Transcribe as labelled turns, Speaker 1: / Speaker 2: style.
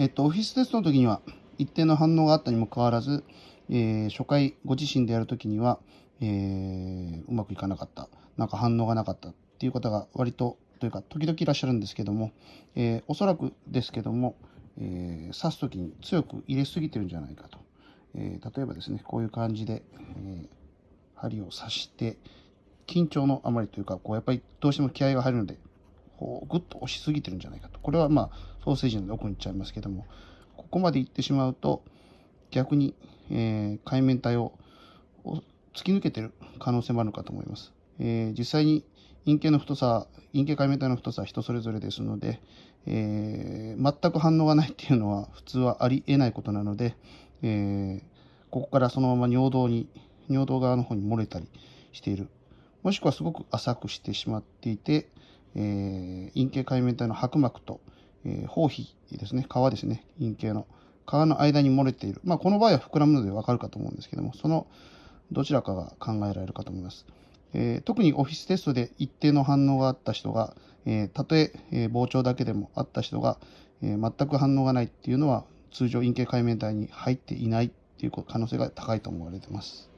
Speaker 1: えっと、オフィステストの時には一定の反応があったにもかかわらず、えー、初回ご自身でやるときには、えー、うまくいかなかった、なんか反応がなかったっていう方が割とというか時々いらっしゃるんですけども、えー、おそらくですけども、えー、刺す時に強く入れすぎてるんじゃないかと、えー、例えばですねこういう感じで、え針を刺して緊張のあまりというかこうやっぱりどうしても気合が入るのでこうグッと押しすぎてるんじゃないかとこれはまあソーセージの奥に行っちゃいますけどもここまで行ってしまうと逆に、え海面体を突き抜けてる可能性もあるかと思います。え実際に陰茎の太さ、陰茎海面体の太さは人それぞれですので、えー、全く反応がないっていうのは普通はありえないことなので、え、ここからそのまま尿道に、尿道側の方に漏れたりしている。もしくはすごく浅くしてしまっていて、えー、陰茎海面体の白膜と、えー、包皮ですね、皮ですね、陰茎の皮の間に漏れている。まあ、この場合は膨らむのでわかるかと思うんですけども、そのどちらかが考えられるかと思います。えー、特にオフィステストで一定の反応があった人が、えー、たとええー、膨張だけでもあった人が、え、全く反応がないっていうのは通常陰茎界面体に入っていないっていう可能性が高いと思われています。